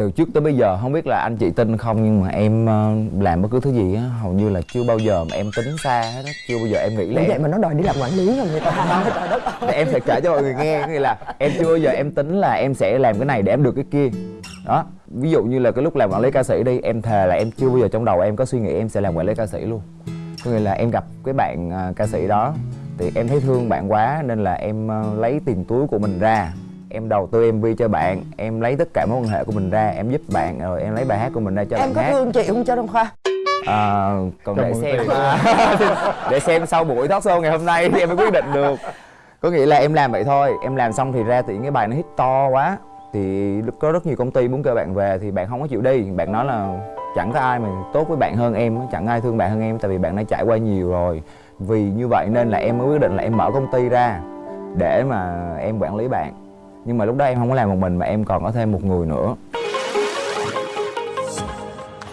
từ trước tới bây giờ không biết là anh chị tin không nhưng mà em ờ, làm bất cứ thứ gì á hầu như là chưa bao giờ mà em tính xa hết á chưa bao giờ em nghĩ là vậy em, mà nó đòi đi làm quản lý rồi người ta trời đất ơi. em phải kể cho mọi người nghe có nghĩa là em chưa bao giờ em tính là em sẽ làm cái này để em được cái kia. Đó ví dụ như là cái lúc làm quản lý ca sĩ đi em thề là em chưa bao giờ trong đầu em có suy nghĩ em sẽ làm quản lý ca sĩ luôn. Có nghĩa là em gặp cái bạn à, ca sĩ đó thì em thấy thương bạn quá nên là em à, lấy tiền túi của mình ra em đầu tư mv cho bạn em lấy tất cả mối quan hệ của mình ra em giúp bạn rồi em lấy bài hát của mình ra cho em bạn có hát. thương chị không cho Đông Khoa? À, còn Cho để xem. Để xem sau buổi talk show ngày hôm nay thì em mới quyết định được. Có nghĩa là em làm vậy thôi em làm xong thì ra thì cái bài nó hit to quá thì có rất nhiều công ty muốn kêu bạn về thì bạn không có chịu đi. Bạn nói là chẳng có ai mà tốt với bạn hơn em chẳng ai thương bạn hơn em tại vì bạn đã trải qua nhiều rồi. Vì như vậy nên là em mới quyết định là em mở công ty ra để mà em quản lý bạn nhưng mà lúc đó em không có làm một mình mà em còn có thêm một người nữa.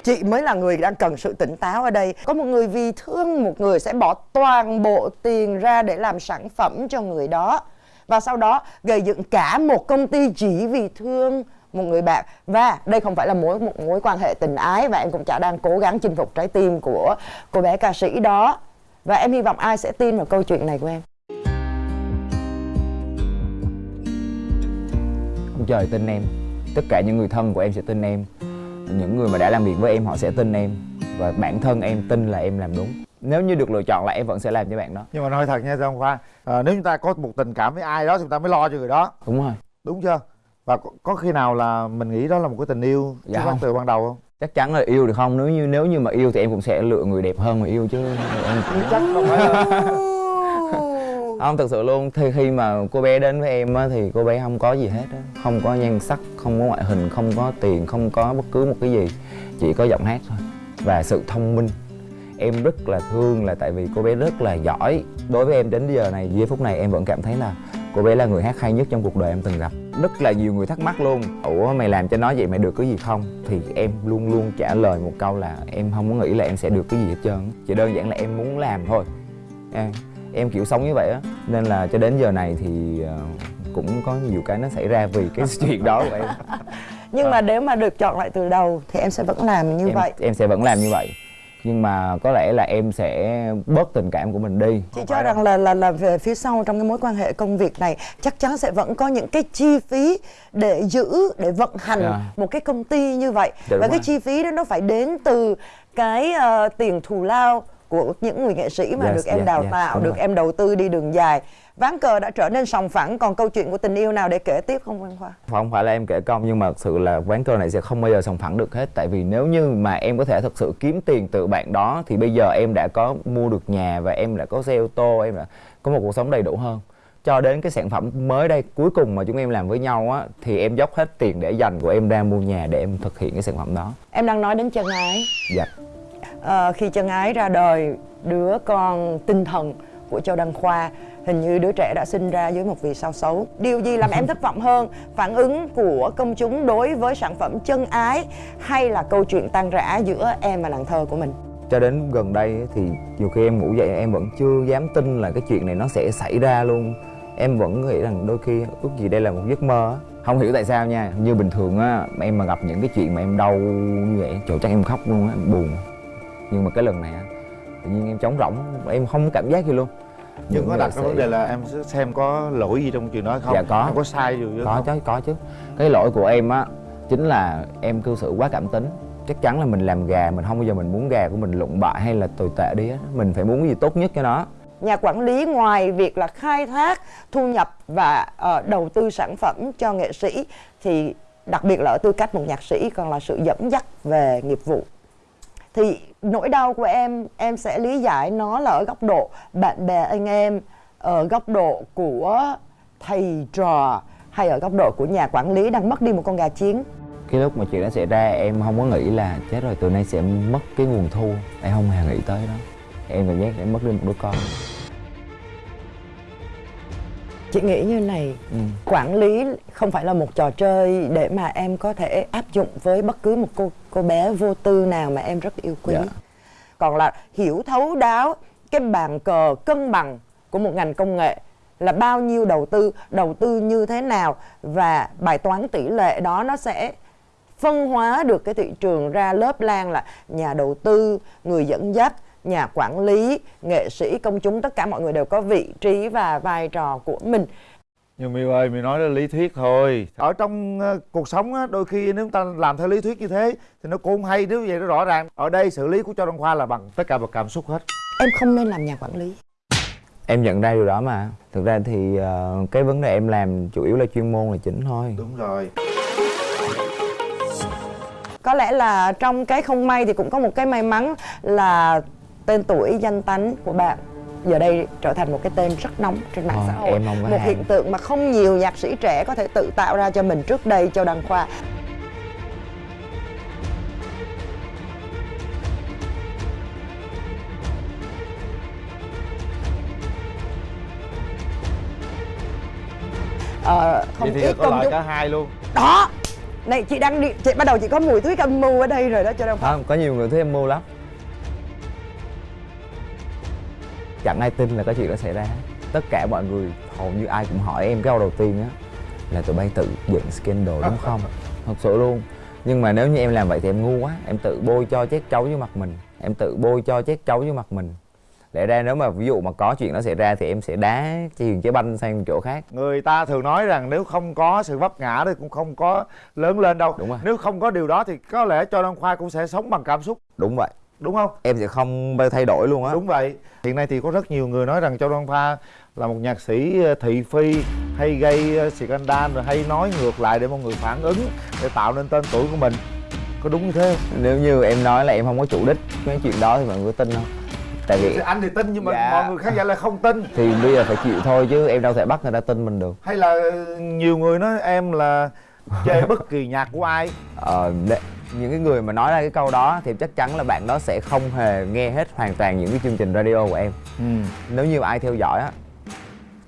Chị mới là người đang cần sự tỉnh táo ở đây. Có một người vì thương, một người sẽ bỏ toàn bộ tiền ra để làm sản phẩm cho người đó. Và sau đó, gây dựng cả một công ty chỉ vì thương một người bạn. Và đây không phải là mối, một mối quan hệ tình ái và em cũng chả đang cố gắng chinh phục trái tim của cô bé ca sĩ đó. Và em hy vọng ai sẽ tin vào câu chuyện này của em? Trời tin em. Tất cả những người thân của em sẽ tin em. Những người mà đã làm việc với em họ sẽ tin em. Và bản thân em tin là em làm đúng. Nếu như được lựa chọn là em vẫn sẽ làm cho bạn đó. Nhưng mà nói thật nha Giang Khoa à, nếu chúng ta có một tình cảm với ai đó chúng ta mới lo cho người đó. Đúng rồi. Đúng chưa? Và có, có khi nào là mình nghĩ đó là một cái tình yêu Dạ không. từ ban đầu không? Chắc chắn là yêu được không? Nếu như nếu như mà yêu thì em cũng sẽ lựa người đẹp hơn mà yêu chứ. Em chắc không phải không thật sự luôn. Thì khi mà cô bé đến với em á, thì cô bé không có gì hết á. Không có nhan sắc không có ngoại hình không có tiền không có bất cứ một cái gì. Chỉ có giọng hát thôi. Và sự thông minh. Em rất là thương là tại vì cô bé rất là giỏi. Đối với em đến giờ này giây phút này em vẫn cảm thấy là cô bé là người hát hay nhất trong cuộc đời em từng gặp. Rất là nhiều người thắc mắc luôn. Ủa mày làm cho nó vậy mày được cái gì không? Thì em luôn luôn trả lời một câu là em không có nghĩ là em sẽ được cái gì hết trơn chỉ đơn giản là em muốn làm thôi. À, em kiểu sống như vậy á. Nên là cho đến giờ này thì ờ, cũng có nhiều cái nó xảy ra vì cái chuyện đó của em. Nhưng mà nếu mà được chọn lại từ đầu thì em sẽ vẫn làm như em, vậy. em sẽ vẫn làm như vậy. Nhưng mà có lẽ là em sẽ bớt tình cảm của mình đi. Chị cho rằng là là là về phía sau trong cái mối quan hệ công việc này chắc chắn sẽ vẫn có những cái chi phí để giữ để vận hành Dạ. một cái công ty như vậy. Dạ, và đúng cái chi phí đó nó phải đến từ cái ờ, tiền thù lao của những người nghệ sĩ mà Yes, được em yes, đào yes, tạo được rồi. em đầu tư đi đường dài. Ván cờ đã trở nên sòng phẳng còn câu chuyện của tình yêu nào để kể tiếp không Văn Khoa? Không phải là em kể công nhưng mà thực sự là quán cơm này sẽ không bao giờ sòng phẳng được hết. Tại vì nếu như mà em có thể thực sự kiếm tiền từ bạn đó thì bây giờ em đã có mua được nhà và em đã có xe ô tô em đã có một cuộc sống đầy đủ hơn. Cho đến cái sản phẩm mới đây cuối cùng mà chúng em làm với nhau á thì em dốc hết tiền để dành của em ra mua nhà để em thực hiện cái sản phẩm đó. Em đang nói đến chân ái. Dạ Ờ, khi chân ái ra đời đứa con tinh thần của Châu Đăng Khoa hình như đứa trẻ đã sinh ra dưới một vì sao xấu. Điều gì làm em thất vọng hơn? Phản ứng của công chúng đối với sản phẩm chân ái hay là câu chuyện tan rã giữa em và nàng thơ của mình? Cho đến gần đây thì nhiều khi em ngủ dậy em vẫn chưa dám tin là cái chuyện này nó sẽ xảy ra luôn. Em vẫn nghĩ rằng đôi khi ước gì đây là một giấc mơ không hiểu tại sao nha như bình thường á em mà gặp những cái chuyện mà em đau như vậy trời chắc em khóc luôn á em buồn nhưng mà cái lần này á tự nhiên em trống rỗng em không có cảm giác gì luôn. Nhưng Những có đặt cái vấn đề là em xem có lỗi gì trong chuyện đó không? Dạ, có. em có sai gì có không? chứ có chứ. Cái lỗi của em á chính là em cư xử quá cảm tính. Chắc chắn là mình làm gà mình không bao giờ mình muốn gà của mình lụng bại hay là tồi tệ đi á. Mình phải muốn cái gì tốt nhất cho nó. Nhà quản lý ngoài việc là khai thác thu nhập và ờ, đầu tư sản phẩm cho nghệ sĩ thì đặc biệt là ở tư cách một nhạc sĩ còn là sự dẫn dắt về nghiệp vụ thì nỗi đau của em em sẽ lý giải nó là ở góc độ bạn bè anh em, ở góc độ của thầy trò, hay ở góc độ của nhà quản lý đang mất đi một con gà chiến. Cái lúc mà chuyện đó xảy ra, em không có nghĩ là chết rồi từ nay sẽ mất cái nguồn thu. Em không hề nghĩ tới đó em cảm giác em mất đi một đứa con chị nghĩ như này ừ. quản lý không phải là một trò chơi để mà em có thể áp dụng với bất cứ một cô cô bé vô tư nào mà em rất yêu quý Dạ. còn là hiểu thấu đáo cái bàn cờ cân bằng của một ngành công nghệ là bao nhiêu đầu tư đầu tư như thế nào và bài toán tỷ lệ đó nó sẽ phân hóa được cái thị trường ra lớp lan là nhà đầu tư người dẫn dắt nhà quản lý nghệ sĩ công chúng tất cả mọi người đều có vị trí và vai trò của mình. Nhưng miêu ơi mi nói là lý thuyết thôi. Ở trong uh, cuộc sống á đôi khi nếu chúng ta làm theo lý thuyết như thế thì nó cũng không hay nếu vậy nó rõ ràng. Ở đây xử lý của cho đăng khoa là bằng tất cả bằng cảm xúc hết. Em không nên làm nhà quản lý. Em nhận ra điều đó mà. Thực ra thì uh, cái vấn đề em làm chủ yếu là chuyên môn là chính thôi. Đúng rồi. Có lẽ là trong cái không may thì cũng có một cái may mắn là tên tuổi danh tánh của bạn giờ đây trở thành một cái tên rất nóng trên mạng Ờ, xã hội. một hiện tượng mà không nhiều nhạc sĩ trẻ có thể tự tạo ra cho mình trước đây châu đăng khoa Ờ, không vậy thì ít có công loại cả hai luôn. Đó! Này chị đang đi chị bắt đầu chị có mùi thuyết âm mưu ở đây rồi đó cho đăng khoa không có nhiều người thấy em mưu lắm chẳng ai tin là có chuyện đó xảy ra. Tất cả mọi người hầu như ai cũng hỏi em cái câu đầu tiên á là tụi bay tự dựng scandal đúng không? Thật sự luôn. Nhưng mà nếu như em làm vậy thì em ngu quá. Em tự bôi cho chét chấu với mặt mình. Em tự bôi cho chét chấu với mặt mình. Lẽ ra nếu mà ví dụ mà có chuyện đó xảy ra thì em sẽ đá chuyền trái banh sang chỗ khác. Người ta thường nói rằng nếu không có sự vấp ngã thì cũng không có lớn lên đâu. Đúng rồi. nếu không có điều đó thì có lẽ cho đăng khoa cũng sẽ sống bằng cảm xúc. Đúng vậy đúng không? Em sẽ không thay đổi luôn á. Đúng vậy. Hiện nay thì có rất nhiều người nói rằng châu đăng khoa là một nhạc sĩ ờ, thị phi hay gây ờ, scandal rồi hay nói ngược lại để mọi người phản ứng để tạo nên tên tuổi của mình. Có đúng như thế không? Nếu như em nói là em không có chủ đích mấy chuyện đó thì mọi người tin không? Tại vì anh thì tin nhưng mà Dạ. mọi người khán giả lại không tin. Thì bây giờ phải chịu thôi chứ em đâu thể bắt người ta tin mình được. Hay là ờ, nhiều người nói em là chê bất kỳ nhạc của ai? Ờ, những cái người mà nói ra cái câu đó thì chắc chắn là bạn đó sẽ không hề nghe hết hoàn toàn những cái chương trình radio của em. Nếu như ai theo dõi á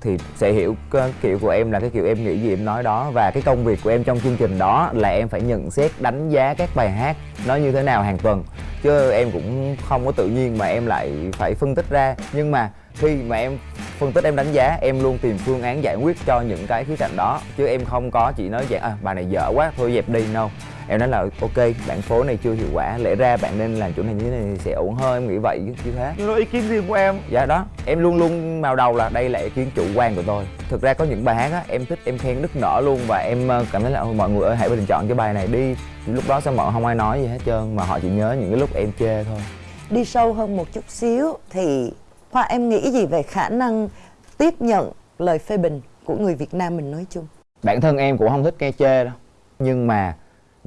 thì sẽ hiểu cái kiểu của em là cái kiểu em nghĩ gì em nói đó. Và cái công việc của em trong chương trình đó là em phải nhận xét đánh giá các bài hát nó như thế nào hàng tuần. Chứ em cũng không có tự nhiên mà em lại phải phân tích ra. Nhưng mà khi mà em phân tích em đánh giá em luôn tìm phương án giải quyết cho những cái khía cạnh đó. Chứ em không có chỉ nói dạng à bài này dở quá thôi dẹp đi đâu em nói là ok bản phối này chưa hiệu quả lẽ ra bạn nên làm chỗ này như thế này thì sẽ ổn hơn. Em nghĩ vậy chứ thế nhưng đó ý kiến riêng của em. Dạ đó em luôn luôn vào đầu là đây là ý kiến chủ quan của tôi. Thực ra có những bài hát á em thích em khen nức nở luôn và em ờ, cảm thấy là "Ôi, mọi người ơi hãy bình chọn cái bài này đi. Lúc đó sao mọi không ai nói gì hết trơn mà họ chỉ nhớ những cái lúc em chê thôi. Đi sâu hơn một chút xíu thì Hoa em nghĩ gì về khả năng tiếp nhận lời phê bình của người Việt Nam mình nói chung? Bản thân em cũng không thích nghe chê đâu nhưng mà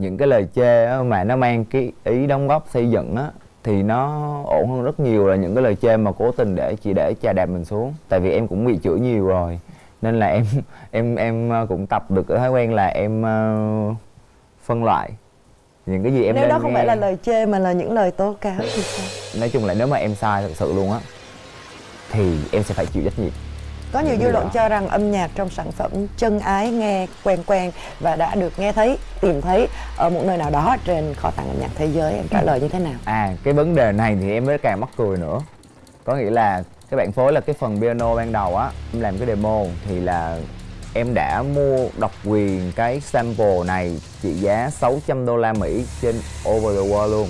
những cái lời chê á, mà nó mang cái ý đóng góp xây dựng á thì nó ổn hơn rất nhiều là những cái lời chê mà cố tình để chỉ để chà đạp mình xuống tại vì em cũng bị chửi nhiều rồi nên là em em em ờ, cũng tập được cái thói quen là em ờ, phân loại những cái gì em Nếu đó không nghe. phải là lời chê mà là những lời tố cáo thì sao? nói chung là nếu mà em sai thật sự luôn á thì em sẽ phải chịu trách nhiệm Có nhiều dư luận cho rằng âm nhạc trong sản phẩm chân ái nghe quen quen và đã được nghe thấy, tìm thấy ở một nơi nào đó trên kho tàng âm nhạc thế giới. Em trả lời như thế nào? À cái vấn đề này thì em mới càng mắc cười nữa. Có nghĩa là cái bạn phối là cái phần piano ban đầu á Em làm cái demo thì là em đã mua độc quyền cái sample này trị giá 600 đô la Mỹ trên Over the World luôn.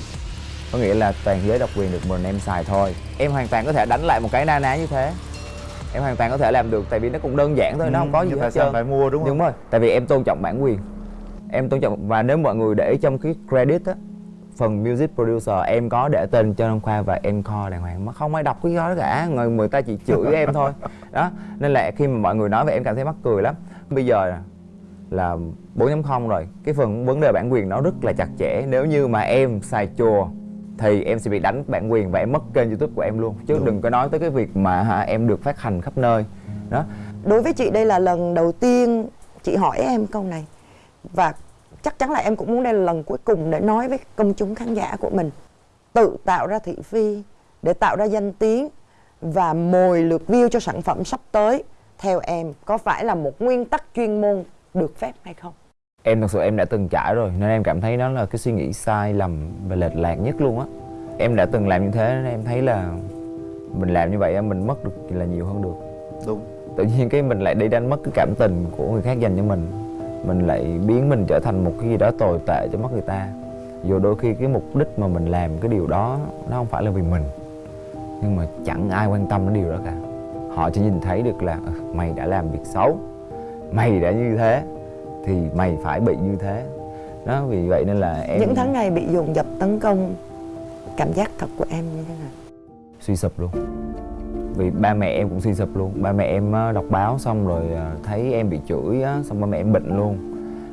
Có nghĩa là toàn giới độc quyền được mình em xài thôi. Em hoàn toàn có thể đánh lại một cái na ná như thế Em hoàn toàn có thể làm được tại vì nó cũng đơn giản thôi, nó không có gì hết sao trơn. phải mua đúng không? Đúng rồi, tại vì em tôn trọng bản quyền. Em tôn trọng và nếu mọi người để trong cái credit á Phần music producer em có để tên Trần Đăng Khoa và Encore đàng hoàng mà không ai đọc cái đó cả người người ta chỉ chửi em thôi. Đó nên là khi mà mọi người nói về em cảm thấy mắc cười lắm. Bây giờ là 4.0 rồi cái phần vấn đề bản quyền nó rất là chặt chẽ. Nếu như mà em xài chùa thì em sẽ bị đánh bản quyền và em mất kênh youtube của em luôn. Chứ đừng có nói tới cái việc mà hả, em được phát hành khắp nơi. Đó. Đối với chị đây là lần đầu tiên chị hỏi em câu này. Và chắc chắn là em cũng muốn đây là lần cuối cùng để nói với công chúng khán giả của mình. Tự tạo ra thị phi để tạo ra danh tiếng và mồi lượt view cho sản phẩm sắp tới. Theo em có phải là một nguyên tắc chuyên môn được phép hay không? Em thật sự em đã từng trải rồi nên em cảm thấy nó là cái suy nghĩ sai lầm và lệch lạc nhất luôn á. Em đã từng làm như thế nên em thấy là mình làm như vậy mình mất được là nhiều hơn được. Đúng. Tự nhiên cái mình lại đi đánh mất cái cảm tình của người khác dành cho mình. Mình lại biến mình trở thành một cái gì đó tồi tệ cho mắt người ta. Dù đôi khi cái mục đích mà mình làm cái điều đó nó không phải là vì mình. Nhưng mà chẳng ai quan tâm đến điều đó cả. Họ chỉ nhìn thấy được là "Ừ, mày đã làm việc xấu. Mày đã như thế thì mày phải bị như thế. Đó vì vậy nên là em những tháng ngày bị dồn dập tấn công cảm giác thật của em như thế nào? Suy sụp luôn. Vì ba mẹ em cũng suy sụp luôn. Ba mẹ em đọc báo xong rồi à, thấy em bị chửi xong ba mẹ em bệnh luôn.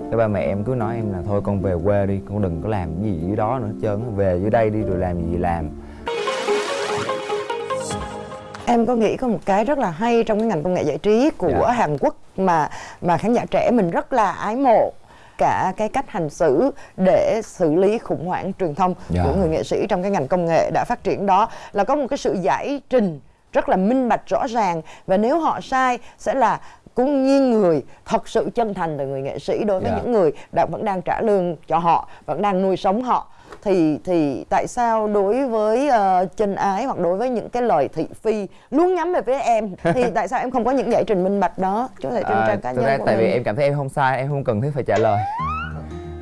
Cái ba mẹ em cứ nói em là thôi con về quê đi con đừng có làm cái gì dưới đó nữa hết trơn về dưới đây đi rồi làm gì làm em có nghĩ có một cái rất là hay trong cái ngành công nghệ giải trí của Dạ. Hàn Quốc mà mà khán giả trẻ mình rất là ái mộ cả cái cách hành xử để xử lý khủng hoảng truyền thông Dạ. của người nghệ sĩ trong cái ngành công nghệ đã phát triển đó là có một cái sự giải trình rất là minh bạch rõ ràng và nếu họ sai sẽ là cũng nghiêng người thật sự chân thành từ người nghệ sĩ đối với Dạ. những người đã vẫn đang trả lương cho họ vẫn đang nuôi sống họ thì thì tại sao đối với uh, chân ái hoặc đối với những cái lời thị phi luôn nhắm về phía em thì tại sao em không có những giải trình minh bạch đó có thể trên À, trang cá nhân ra của tại vì mình? em cảm thấy em không sai em không cần thiết phải trả lời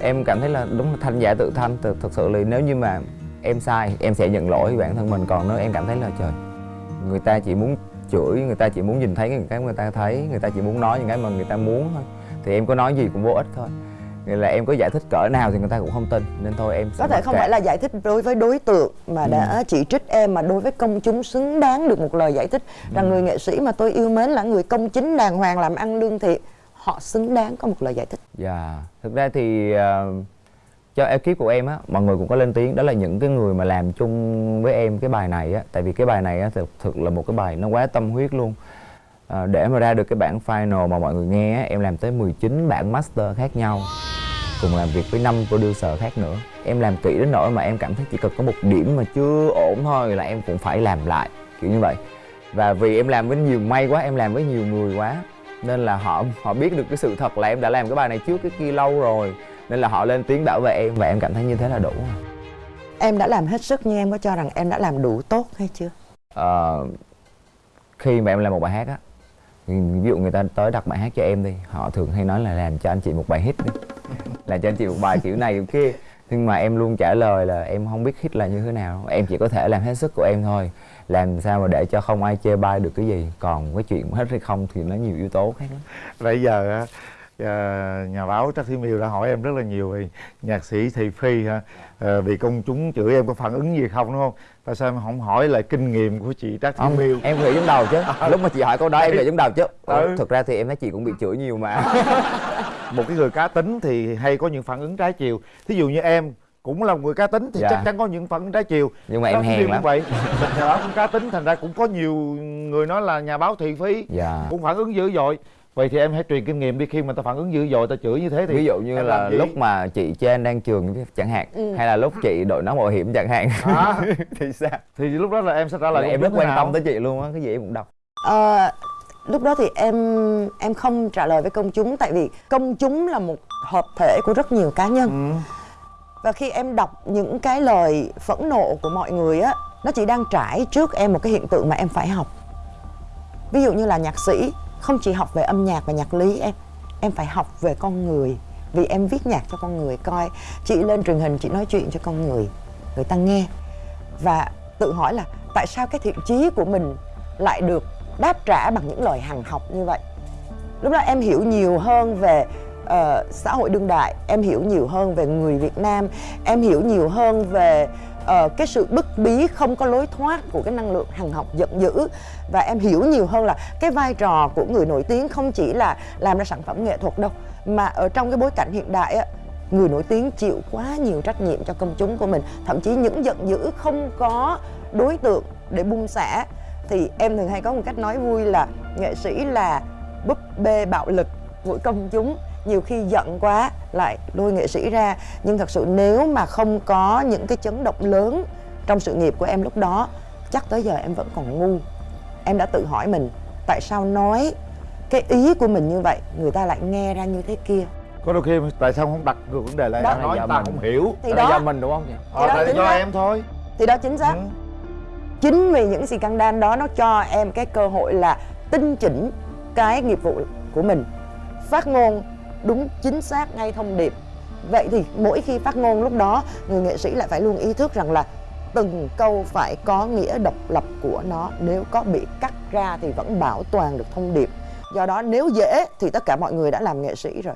em cảm thấy là đúng là thanh giả tự thanh thực, thực sự là nếu như mà em sai em sẽ nhận lỗi với bản thân mình còn nếu em cảm thấy là trời người ta chỉ muốn chửi người ta chỉ muốn nhìn thấy những cái người ta thấy người ta chỉ muốn nói những cái mà người ta muốn thôi. Thì em có nói gì cũng vô ích thôi. Nghĩa là em có giải thích cỡ nào thì người ta cũng không tin nên thôi em có thể không kệ. phải là giải thích đối với đối tượng mà đã chỉ trích em mà đối với công chúng xứng đáng được một lời giải thích rằng người nghệ sĩ mà tôi yêu mến là người công chính đàng hoàng làm ăn lương thiện họ xứng đáng có một lời giải thích. Dạ, thực ra thì ờ, cho ekip của em á, mọi người cũng có lên tiếng. Đó là những cái người mà làm chung với em cái bài này á, tại vì cái bài này á thực, thực là một cái bài nó quá tâm huyết luôn. à, để mà ra được cái bản final mà mọi người nghe á, em làm tới 19 bản master khác nhau. Cùng làm việc với năm producer khác nữa. Em làm kỹ đến nỗi mà em cảm thấy chỉ cần có một điểm mà chưa ổn thôi là em cũng phải làm lại kiểu như vậy. Và vì em làm với nhiều may quá em làm với nhiều người quá nên là họ họ biết được cái sự thật là em đã làm cái bài này trước cái kia lâu rồi nên là họ lên tiếng bảo vệ em và em cảm thấy như thế là đủ rồi. em đã làm hết sức nhưng em có cho rằng em đã làm đủ tốt hay chưa? Ờ, khi mà em làm một bài hát á ví dụ người ta tới đặt bài hát cho em đi họ thường hay nói là làm cho anh chị một bài hit đi. Làm cho anh chị một bài kiểu này kiểu kia. Nhưng mà em luôn trả lời là em không biết hit là như thế nào. Em chỉ có thể làm hết sức của em thôi. Làm sao mà để cho không ai chê bai được cái gì. Còn cái chuyện hết hay không thì nó nhiều yếu tố khác lắm. Nãy giờ á à, nhà báo Trắc Thi Miêu đã hỏi em rất là nhiều về nhạc sĩ Thị Phi ha à, vì công chúng chửi em có phản ứng gì không đúng không? Tại sao em không hỏi lại kinh nghiệm của chị Thi không Miêu? em nghĩ trong đầu chứ. Lúc mà chị hỏi câu đó em nghĩ trong đầu chứ. Ừ. thực ra thì em thấy chị cũng bị chửi nhiều mà. Một cái người cá tính thì hay có những phản ứng trái chiều. Thí dụ như em cũng là một người cá tính thì Dạ. chắc chắn có những phản ứng trái chiều. Nhưng mà em hèn lắm. vậy. Nhà báo cũng cá tính thành ra cũng có nhiều người nói là nhà báo thị phi dạ. cũng phản ứng dữ dội vậy thì em hãy truyền kinh nghiệm đi khi mà ta phản ứng dữ dội ta chửi như thế thì ví dụ như em là lúc mà chị trên đang trường chẳng hạn Ừ. hay là lúc chị đội nón bảo hiểm chẳng hạn. À. thì sao? Thì lúc đó là em sẽ trả lời em rất quan tâm tới chị luôn á cái gì em cũng đọc. Ờ, lúc đó thì em em không trả lời với công chúng tại vì công chúng là một hợp thể của rất nhiều cá nhân. Ừ. và khi em đọc những cái lời phẫn nộ của mọi người á nó chỉ đang trải trước em một cái hiện tượng mà em phải học. Ví dụ như là nhạc sĩ không chỉ học về âm nhạc và nhạc lý em em phải học về con người. Vì em viết nhạc cho con người coi chị lên truyền hình chị nói chuyện cho con người người ta nghe. Và tự hỏi là tại sao cái thiện chí của mình lại được đáp trả bằng những lời hằng học như vậy? Lúc đó em hiểu nhiều hơn về uh, xã hội đương đại em hiểu nhiều hơn về người việt nam em hiểu nhiều hơn về uh, cái sự bức bí không có lối thoát của cái năng lượng hằng học giận dữ. Và em hiểu nhiều hơn là cái vai trò của người nổi tiếng không chỉ là làm ra sản phẩm nghệ thuật đâu mà ở trong cái bối cảnh hiện đại á người nổi tiếng chịu quá nhiều trách nhiệm cho công chúng của mình. Thậm chí những giận dữ không có đối tượng để bung xả. Thì em thường hay có một cách nói vui là nghệ sĩ là búp bê bạo lực của công chúng nhiều khi giận quá lại lôi nghệ sĩ ra. Nhưng thật sự nếu mà không có những cái chấn động lớn trong sự nghiệp của em lúc đó chắc tới giờ em vẫn còn ngu. Em đã tự hỏi mình tại sao nói cái ý của mình như vậy người ta lại nghe ra như thế kia? Có đôi khi tại sao không đặt ngược vấn đề lại Đó. nói Là người ta mình. không hiểu. Thì Đó. là do mình đúng không? Chị ờ, tại chính do em thôi. Thì đó chính xác. Ừ. chính vì những scandal đó nó cho em cái cơ hội là tinh chỉnh cái nghiệp vụ của mình. Phát ngôn đúng chính xác ngay thông điệp vậy thì mỗi khi phát ngôn lúc đó người nghệ sĩ lại phải luôn ý thức rằng là từng câu phải có nghĩa độc lập của nó nếu có bị cắt ra thì vẫn bảo toàn được thông điệp do đó nếu dễ thì tất cả mọi người đã làm nghệ sĩ rồi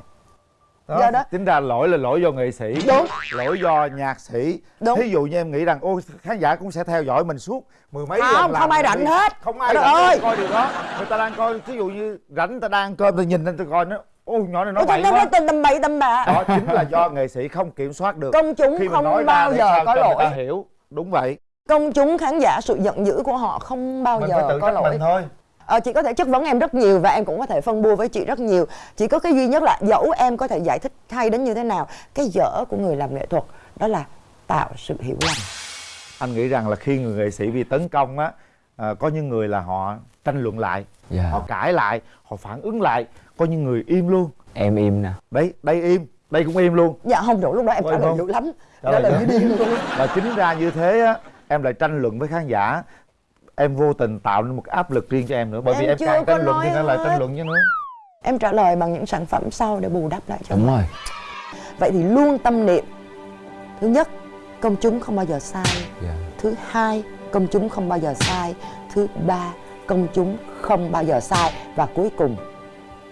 đó, Do đó- tính ra lỗi là lỗi do nghệ sĩ Đúng. lỗi do nhạc sĩ Đúng. thí dụ như em nghĩ rằng ôi khán giả cũng sẽ theo dõi mình suốt mười mấy Không, lần làm không ai rảnh hết. không ai rảnh ơi. coi điều đó người ta đang coi thí dụ như rảnh ta đang cơm ta nhìn lên ta coi nó ôi nhỏ này nói Ôi, bậy quá. tầm tầm bậy tầm bạ. Đó chính là do nghệ sĩ không kiểm soát được. Công chúng khi không nói bao giờ có người ta lỗi. hiểu. Đúng vậy. Công chúng khán giả sự giận dữ của họ không bao mình phải giờ tự có trách lỗi. mình thôi. Ờ, chị có thể chất vấn em rất nhiều và em cũng có thể phân bua với chị rất nhiều. Chỉ có cái duy nhất là dẫu em có thể giải thích hay đến như thế nào cái dở của người làm nghệ thuật đó là tạo sự hiểu lầm. Anh nghĩ rằng là khi người nghệ sĩ bị tấn công á à, có những người là họ tranh luận lại Dạ. họ cãi lại họ phản ứng lại có những người im luôn. Em im nè. Đấy đây im đây cũng im luôn. Dạ không đủ lúc đó em trả lời dữ lắm. Trả lời như điên luôn. Và chính ra như thế á em lại tranh luận với khán giả. Em vô tình tạo nên một cái áp lực riêng cho em nữa bởi vì Em em chưa càng tranh luận thì nó lại tranh luận chứ nữa em trả lời bằng những sản phẩm sau để bù đắp lại cho đúng mình. rồi. Vậy thì luôn tâm niệm. Thứ nhất công chúng không bao giờ sai. Dạ. Thứ hai công chúng không bao giờ sai. Thứ ba công chúng không bao giờ sai. Và cuối cùng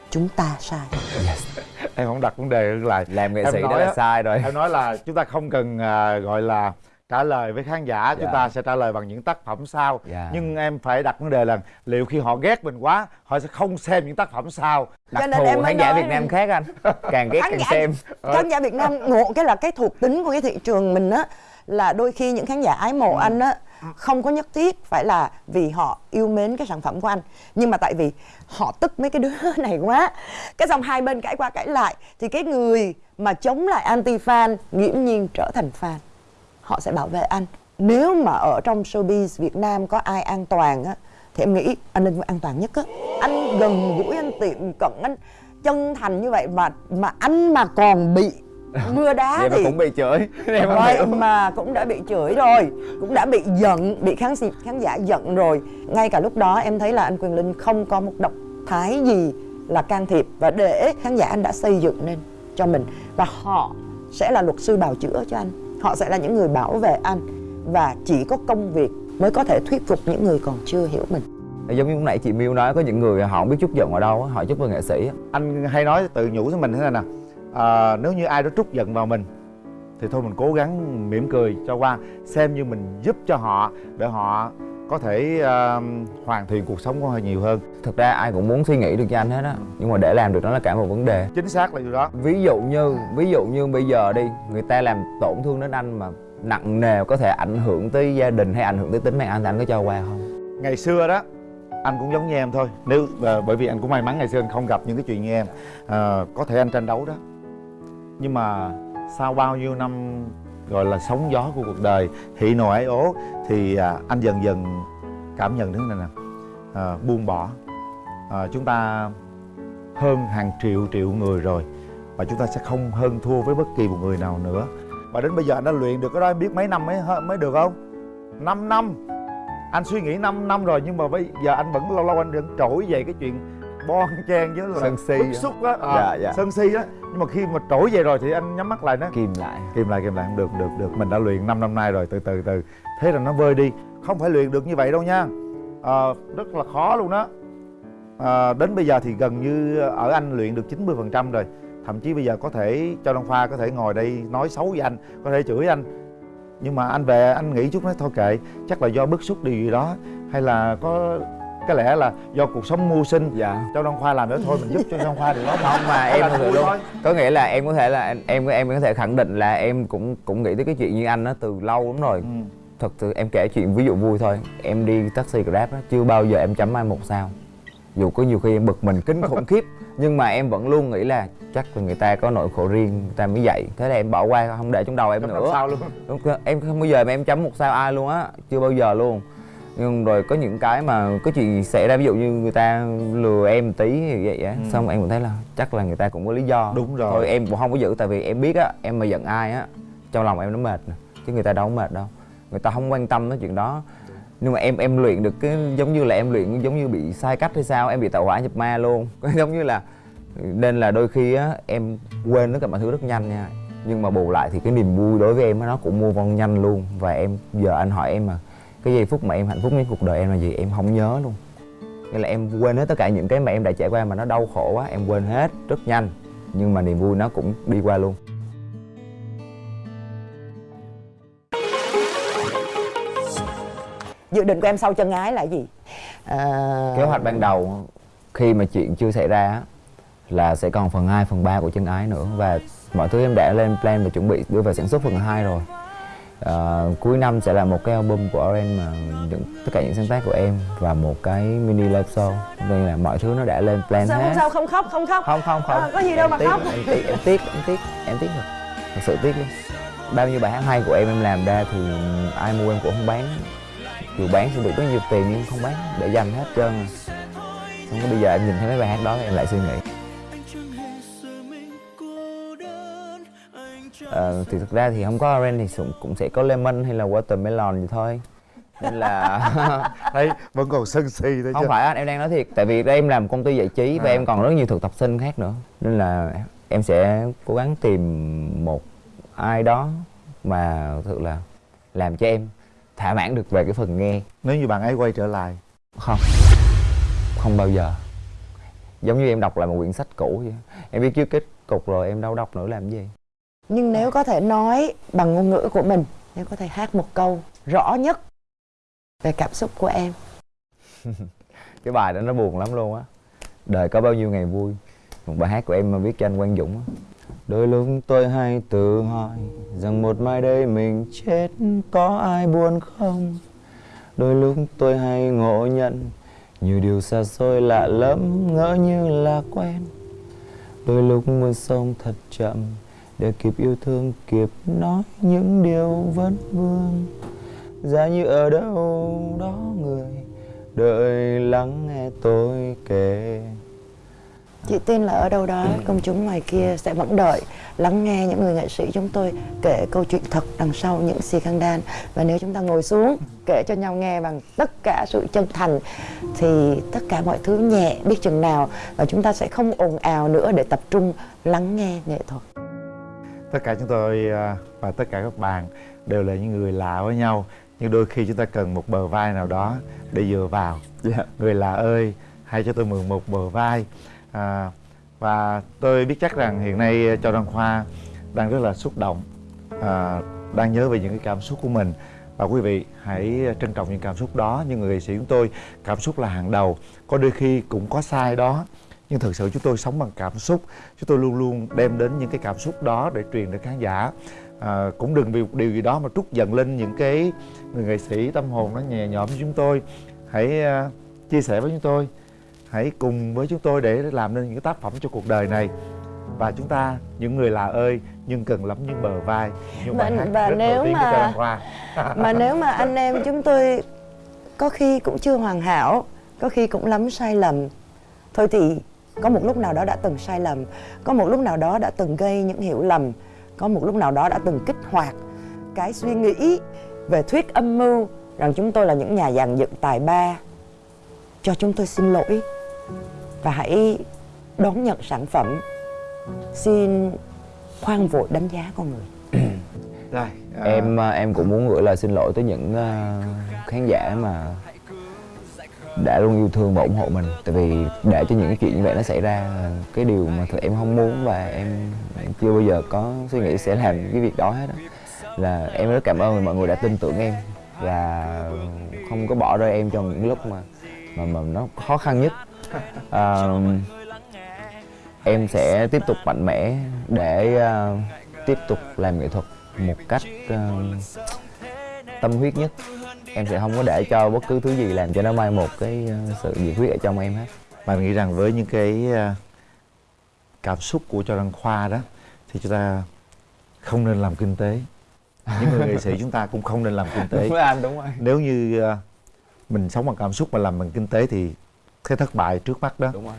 chúng ta sai yes. em không đặt vấn đề ngược lại làm nghệ Em sĩ đó nói là sai rồi em nói là chúng ta không cần à, gọi là trả lời với khán giả chúng Dạ. ta sẽ trả lời bằng những tác phẩm sau Dạ. nhưng em phải đặt vấn đề là liệu khi họ ghét mình quá họ sẽ không xem những tác phẩm sau đặc Cho nên thù em khán giả nói- Việt Nam khác anh càng ghét Khán càng giả- xem khán giả Việt Nam ngộ cái là cái thuộc tính của cái thị trường mình á là đôi khi những khán giả ái mộ anh á không có nhất thiết phải là vì họ yêu mến cái sản phẩm của anh. Nhưng mà tại vì họ tức mấy cái đứa này quá cái dòng hai bên cãi qua cãi lại thì cái người mà chống lại anti fan nghiễm nhiên trở thành fan. Họ sẽ bảo vệ anh. Nếu mà ở trong showbiz Việt Nam có ai an toàn á thì em nghĩ anh Linh an toàn nhất á. Anh gần gũi anh tiệm cận anh chân thành như vậy mà mà anh mà còn bị mưa đá vậy mà thì cũng bị chửi. Em hiểu. mà cũng đã bị chửi rồi cũng đã bị giận bị khán khán giả giận rồi. Ngay cả lúc đó em thấy là anh Quyền Linh không có một động thái gì là can thiệp và để khán giả anh đã xây dựng nên cho mình. Và họ sẽ là luật sư bào chữa cho anh. Họ sẽ là những người bảo vệ anh. Và chỉ có công việc mới có thể thuyết phục những người còn chưa hiểu mình. Giống như lúc nãy chị Miêu nói có những người họ không biết chút giận ở đâu họ chút vào nghệ sĩ anh hay nói tự nhủ với mình thế này nè à, nếu như ai đó trút giận vào mình thì thôi mình cố gắng mỉm cười cho qua xem như mình giúp cho họ để họ có thể à, hoàn thiện cuộc sống của họ nhiều hơn. Thực ra ai cũng muốn suy nghĩ được cho anh hết á nhưng mà để làm được đó là cả một vấn đề. Chính xác là điều đó. Ví dụ như ví dụ như bây giờ đi người ta làm tổn thương đến anh mà nặng nề có thể ảnh hưởng tới gia đình hay ảnh hưởng tới tính mạng anh thì anh có cho qua không? Ngày xưa đó anh cũng giống như em thôi. Nếu à, bởi vì anh cũng may mắn ngày xưa anh không gặp những cái chuyện như em. À, có thể anh tranh đấu đó nhưng mà sau bao nhiêu năm gọi là sóng gió của cuộc đời hỉ nộ ái ố thì à, anh dần dần cảm nhận thế này nè. À, buông bỏ. À, chúng ta hơn hàng triệu triệu người rồi và chúng ta sẽ không hơn thua với bất kỳ một người nào nữa. Và đến bây giờ anh đã luyện được cái đó em biết mấy năm mới mới được không? 5 năm. Anh suy nghĩ 5 năm rồi nhưng mà bây giờ anh vẫn lâu lâu anh vẫn trỗi về cái chuyện bon chen với là Sân si bức á. xúc á. À, Dạ, dạ. sân si á. Nhưng mà khi mà trỗi về rồi thì anh nhắm mắt lại nó kìm lại. Kìm lại kìm lại. Không được được được. Mình đã luyện 5 năm nay rồi. Từ từ từ. Thế là nó vơi đi. Không phải luyện được như vậy đâu nha. À, rất là khó luôn đó. À, đến bây giờ thì gần như ở anh luyện được 90 phần trăm rồi. Thậm chí bây giờ có thể cho Đăng Khoa có thể ngồi đây nói xấu với anh có thể chửi anh. Nhưng mà anh về anh nghĩ chút nói thôi kệ. Chắc là do bức xúc điều gì đó hay là có cái lẽ là do cuộc sống mưu sinh. Dạ. Cho Đăng Khoa làm nữa thôi mình giúp cho Đăng Khoa điều đó không mà em thật sự luôn. thôi. có nghĩa là em có thể là em em có thể khẳng định là em cũng cũng nghĩ tới cái chuyện như anh đó từ lâu lắm rồi. Ừ. thật sự em kể chuyện ví dụ vui thôi. Em đi taxi grab á chưa bao giờ em chấm ai một sao. Dù có nhiều khi em bực mình kinh khủng khiếp nhưng mà em vẫn luôn nghĩ là chắc là người ta có nỗi khổ riêng người ta mới vậy thế là em bỏ qua không để trong đầu em Chấm nữa. sao luôn? Đúng, em không bao giờ mà em chấm một sao ai luôn á chưa bao giờ luôn nhưng rồi có những cái mà có chuyện xảy ra ví dụ như người ta lừa em tí thì vậy á. Ừ. xong em cũng thấy là chắc là người ta cũng có lý do. Đúng rồi. thôi em cũng không có giữ tại vì em biết á em mà giận ai á trong lòng em nó mệt nè chứ người ta đâu có mệt đâu. Người ta không quan tâm tới chuyện đó. Nhưng mà em em luyện được cái giống như là em luyện giống như bị sai cách hay sao em bị tạo hỏa nhập ma luôn. Giống như là nên là đôi khi á em quên tất cả mọi thứ rất nhanh nha. Nhưng mà bù lại thì cái niềm vui đối với em á nó cũng mua vong nhanh luôn. Và em giờ anh hỏi em mà cái giây phút mà em hạnh phúc nhất cuộc đời em là gì? Em không nhớ luôn. Nghĩa là em quên hết tất cả những cái mà em đã trải qua mà nó đau khổ quá em quên hết rất nhanh. Nhưng mà niềm vui nó cũng đi qua luôn. Dự định của em sau chân ái là gì? À... kế hoạch ban đầu khi mà chuyện chưa xảy ra là sẽ còn phần 2, phần 3 của chân ái nữa. Và mọi thứ em đã lên plan và chuẩn bị đưa vào sản xuất phần 2 rồi à, cuối năm sẽ là một cái album của Oren mà những tất cả những sáng tác của em và một cái mini live show nên là mọi thứ nó đã lên plan sao hết. không sao không khóc không khóc? Không không không. À, có gì đâu Em mà tiếc, khóc. em tiếc em tiếc em tiếc em tiếc rồi. Thật sự tiếc luôn. Bao nhiêu bài hát hay của em em làm ra thì ai mua em cũng không bán. Dù bán sẽ được rất nhiều tiền nhưng không bán để dành hết trơn. Không có bây giờ em nhìn thấy mấy bài hát đó em lại suy nghĩ Ờ, thì thực ra thì không có orange thì cũng- sẽ có lemon hay là watermelon gì thôi. Nên là đấy vẫn còn sân si không chứ. Phải anh em đang nói thiệt tại vì em làm công ty giải trí và À. em còn rất nhiều thực tập sinh khác nữa. Nên là em sẽ cố gắng tìm một ai đó mà thực là làm cho em thỏa mãn được về cái phần nghe. Nếu như bạn ấy quay trở lại. Không. Không bao giờ. Giống như em đọc lại một quyển sách cũ vậy em biết trước kết cục rồi em đâu đọc nữa làm gì nhưng nếu có thể nói bằng ngôn ngữ của mình nếu có thể hát một câu rõ nhất về cảm xúc của em. Cái bài đó nó buồn lắm luôn á. Đời có bao nhiêu ngày vui. Một bài hát của em mà viết cho anh Quang Dũng á. Đôi lúc tôi hay tự hỏi rằng một mai đây mình chết có ai buồn không? Đôi lúc tôi hay ngộ nhận nhiều điều xa xôi lạ lẫm ngỡ như là quen. Đôi lúc muốn sống thật chậm để kịp yêu thương kịp nói những điều vấn vương. Giá như ở đâu đó người đợi lắng nghe tôi kể. Chị tin là ở đâu đó công chúng ngoài kia sẽ vẫn đợi lắng nghe những người nghệ sĩ chúng tôi kể câu chuyện thật đằng sau những xì đan. Và nếu chúng ta ngồi xuống kể cho nhau nghe bằng tất cả sự chân thành thì tất cả mọi thứ nhẹ biết chừng nào và chúng ta sẽ không ồn ào nữa để tập trung lắng nghe nghệ thuật tất cả chúng tôi à, và tất cả các bạn đều là những người lạ với nhau. Nhưng đôi khi chúng ta cần một bờ vai nào đó để dựa vào. Người lạ ơi hãy cho tôi mượn một bờ vai. À, và tôi biết chắc rằng hiện nay cho đăng khoa đang rất là xúc động à, đang nhớ về những cái cảm xúc của mình. Và quý vị hãy trân trọng những cảm xúc đó. Nhưng người nghệ sĩ chúng tôi cảm xúc là hàng đầu. Có đôi khi cũng có sai đó nhưng thực sự chúng tôi sống bằng cảm xúc. Chúng tôi luôn luôn đem đến những cái cảm xúc đó để truyền đến khán giả. À, cũng đừng vì một điều gì đó mà trút giận lên những cái người nghệ sĩ tâm hồn nó nhẹ nhõm với chúng tôi. Hãy à, chia sẻ với chúng tôi. Hãy cùng với chúng tôi để làm nên những cái tác phẩm cho cuộc đời này. Và chúng ta những người lạ ơi nhưng cần lắm những bờ vai. Bài hát và nếu mà- mà nếu mà anh em chúng tôi có khi cũng chưa hoàn hảo có khi cũng lắm sai lầm. Thôi thì có một lúc nào đó đã từng sai lầm có một lúc nào đó đã từng gây những hiểu lầm có một lúc nào đó đã từng kích hoạt cái suy nghĩ về thuyết âm mưu rằng chúng tôi là những nhà dàn dựng tài ba cho chúng tôi xin lỗi và hãy đón nhận sản phẩm. Xin khoan vội đánh giá con người. Rồi à, em à, em cũng muốn gửi lời xin lỗi tới những à, khán giả mà đã luôn yêu thương và ủng hộ mình. Tại vì để cho những cái chuyện như vậy nó xảy ra là cái điều mà thật em không muốn và em chưa bao giờ có suy nghĩ sẽ làm cái việc đó hết á. Là em rất cảm ơn mọi người đã tin tưởng em và không có bỏ rơi em trong những lúc mà mà mà nó khó khăn nhất. À, em sẽ tiếp tục mạnh mẽ để à, tiếp tục làm nghệ thuật một cách à, tâm huyết nhất em sẽ không có để cho bất cứ thứ gì làm cho nó mai một cái à, sự nhiệt huyết ở trong em hết. Bạn nghĩ rằng với những cái à, cảm xúc của cho đăng khoa đó thì chúng ta không nên làm kinh tế. Những người nghệ sĩ chúng ta cũng không nên làm kinh tế. Đúng rồi anh đúng rồi. Nếu như à, mình sống bằng cảm xúc mà làm bằng kinh tế thì cái thất bại trước mắt đó. Đúng rồi